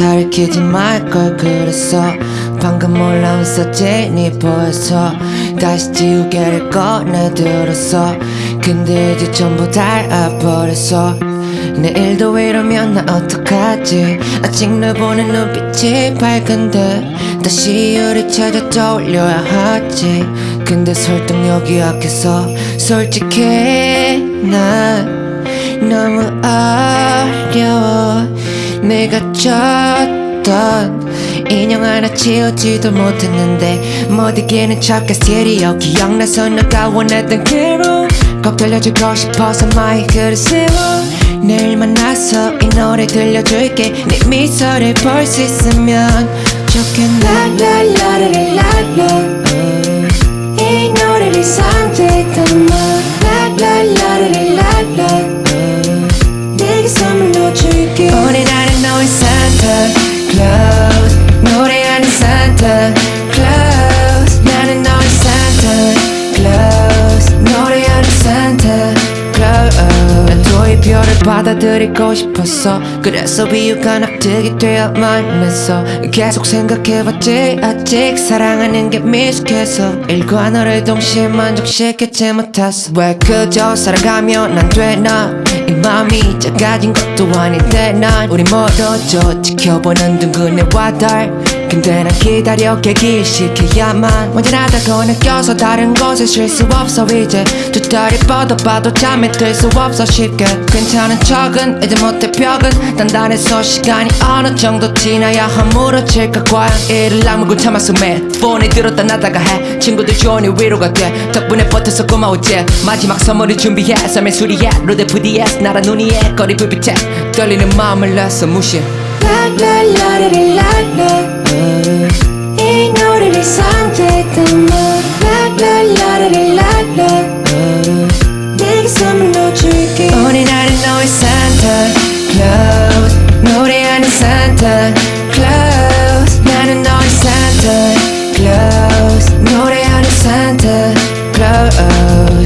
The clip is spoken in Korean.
기타를 키지 말 걸 그랬어. 방금 올라온 사진이 보여서 다시 지우개를 꺼내 들었어. 근데 이제 전부 닳아버렸어. 내일도 이러면 나 어떡하지? 아직 널 보는 눈빛이 밝은데 다시 우리 찾아 떠올려야 하지. 근데 설득력이 약해서 솔직히 난 너무 어려워 내가 쳤던 인형 하나 치우지도 못했는데 모두기는 척가 스테리오 기억나서 너가 원했던 그로 꼭 들려주고 싶어서 마이크를 세워 내일 만나서 이 노래 들려줄게. 네 미소를 볼 수 있으면 좋겠네 clouds 받아들이고 싶었어. 그래서 비유가 납득이 되어만 했어 계속 생각해봤지. 아직 사랑하는 게 미숙해서 일과 너를 동시에 만족시키지 못했어. 왜 그저 살아가면 안 되나? 이 마음이 작아진 것도 아닌데 난 우리 멀어져 지켜보는 둥근해와 달 근데 난 기다려 개기시켜야만 완전하다고 느껴서 다른 곳에 쉴 수 없어 이제 두 다리 뻗어봐도 잠에 들수 없어 쉽게 괜찮은 척은 이제 못해 벽은 단단해서 시간이 어느 정도 지나야 허물어질까 과연 이를 악물고 참았어 매일 폰에 들었다 놨다가 해 친구들 조언이 위로가 돼 덕분에 버텨서 고마웠지 마지막 선물을 준비해 삶의 수리해 로데 VDS 나란 눈이에 거리 불빛에 떨리는 마음을 냈어 무시 라 Santa Claus 노래하는 Santa Claus